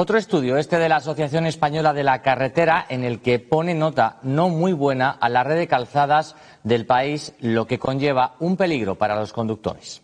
Otro estudio, este de la Asociación Española de la Carretera, en el que pone nota no muy buena a la red de calzadas del país, lo que conlleva un peligro para los conductores.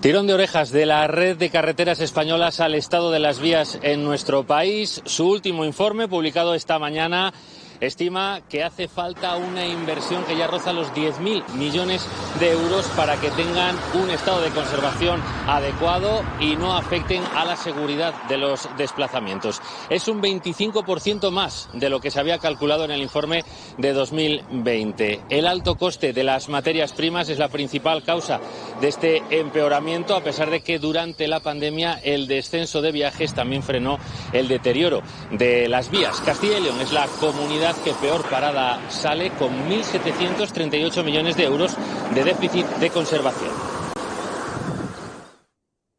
Tirón de orejas de la red de carreteras españolas al estado de las vías en nuestro país. Su último informe, publicado esta mañana, estima que hace falta una inversión que ya roza los 10.000 millones de euros para que tengan un estado de conservación adecuado y no afecten a la seguridad de los desplazamientos. Es un 25% más de lo que se había calculado en el informe de 2020. El alto coste de las materias primas es la principal causa de este empeoramiento, a pesar de que durante la pandemia el descenso de viajes también frenó el deterioro de las vías. Castilla y es la comunidad que peor parada sale con 1.738 millones de euros de déficit de conservación.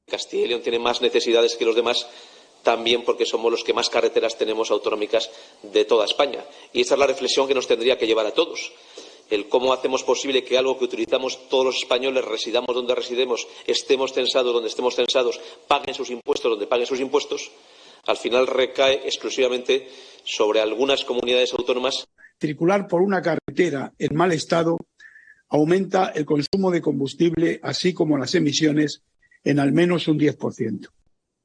Castilla y León tiene más necesidades que los demás también porque somos los que más carreteras tenemos autonómicas de toda España. Y esa es la reflexión que nos tendría que llevar a todos. El cómo hacemos posible que algo que utilizamos todos los españoles, residamos donde residemos, estemos censados donde estemos censados, paguen sus impuestos donde paguen sus impuestos, al final recae exclusivamente sobre algunas comunidades autónomas. Circular por una carretera en mal estado aumenta el consumo de combustible, así como las emisiones, en al menos un 10%.